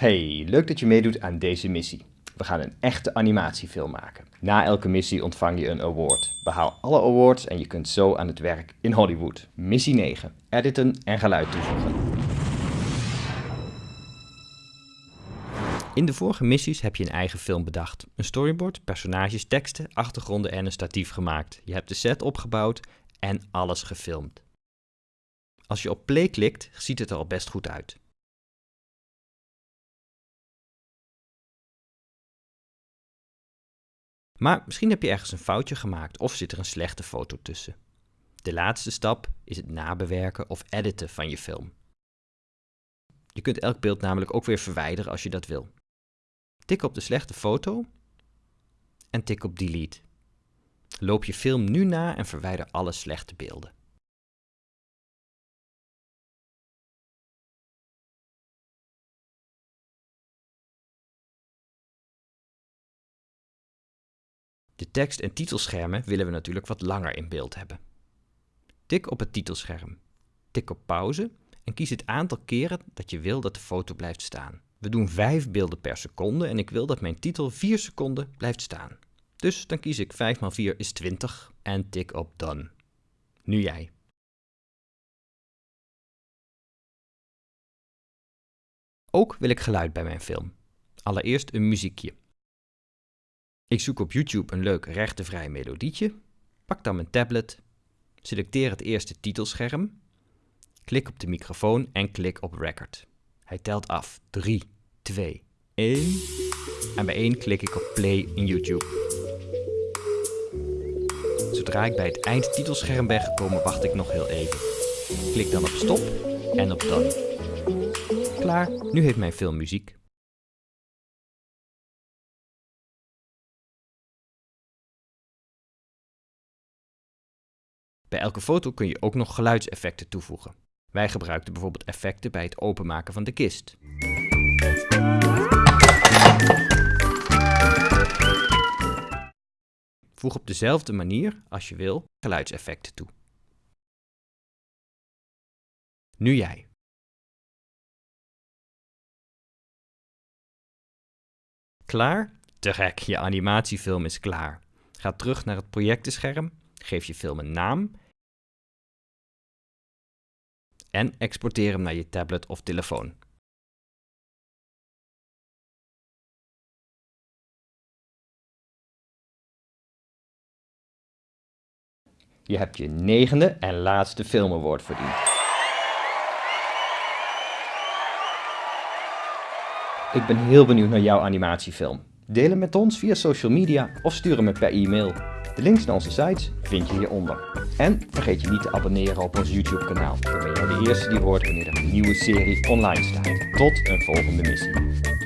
Hey, leuk dat je meedoet aan deze missie. We gaan een echte animatiefilm maken. Na elke missie ontvang je een award. Behaal alle awards en je kunt zo aan het werk in Hollywood. Missie 9. Editen en geluid toevoegen. In de vorige missies heb je een eigen film bedacht. Een storyboard, personages, teksten, achtergronden en een statief gemaakt. Je hebt de set opgebouwd en alles gefilmd. Als je op play klikt, ziet het er al best goed uit. Maar misschien heb je ergens een foutje gemaakt of zit er een slechte foto tussen. De laatste stap is het nabewerken of editen van je film. Je kunt elk beeld namelijk ook weer verwijderen als je dat wil. Tik op de slechte foto en tik op delete. Loop je film nu na en verwijder alle slechte beelden. De tekst- en titelschermen willen we natuurlijk wat langer in beeld hebben. Tik op het titelscherm. Tik op pauze en kies het aantal keren dat je wil dat de foto blijft staan. We doen 5 beelden per seconde en ik wil dat mijn titel 4 seconden blijft staan. Dus dan kies ik 5 x 4 is 20 en tik op Done. Nu jij. Ook wil ik geluid bij mijn film. Allereerst een muziekje. Ik zoek op YouTube een leuk rechtenvrij melodietje, pak dan mijn tablet, selecteer het eerste titelscherm, klik op de microfoon en klik op record. Hij telt af. 3, 2, 1 en bij 1 klik ik op play in YouTube. Zodra ik bij het eindtitelscherm ben gekomen wacht ik nog heel even. Klik dan op stop en op done. Klaar, nu heeft mijn film muziek. Bij elke foto kun je ook nog geluidseffecten toevoegen. Wij gebruikten bijvoorbeeld effecten bij het openmaken van de kist. Voeg op dezelfde manier, als je wil, geluidseffecten toe. Nu jij. Klaar? Te gek, je animatiefilm is klaar. Ga terug naar het projectenscherm, geef je film een naam en exporteer hem naar je tablet of telefoon. Je hebt je negende en laatste filmaward verdiend. Ik ben heel benieuwd naar jouw animatiefilm. Deel hem met ons via social media of stuur hem per e-mail. De links naar onze sites vind je hieronder. En vergeet je niet te abonneren op ons YouTube kanaal. Dan ben jij de eerste die hoort wanneer er een nieuwe serie online staat. Tot een volgende missie.